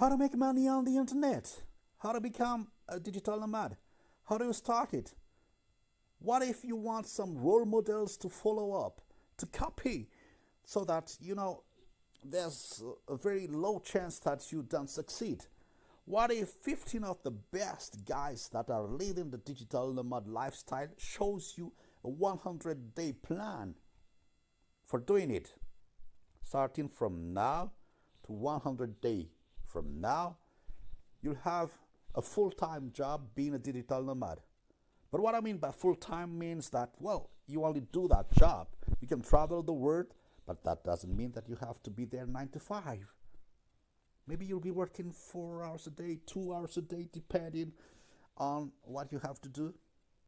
how to make money on the internet, how to become a digital nomad, how do you start it? What if you want some role models to follow up, to copy, so that you know there's a very low chance that you don't succeed? What if 15 of the best guys that are leading the digital nomad lifestyle shows you a 100 day plan for doing it? Starting from now to 100 day from now, you'll have a full time job being a digital nomad. But what I mean by full time means that, well, you only do that job. You can travel the world, but that doesn't mean that you have to be there nine to five. Maybe you'll be working four hours a day, two hours a day, depending on what you have to do.